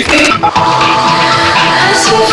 As we fragment our senses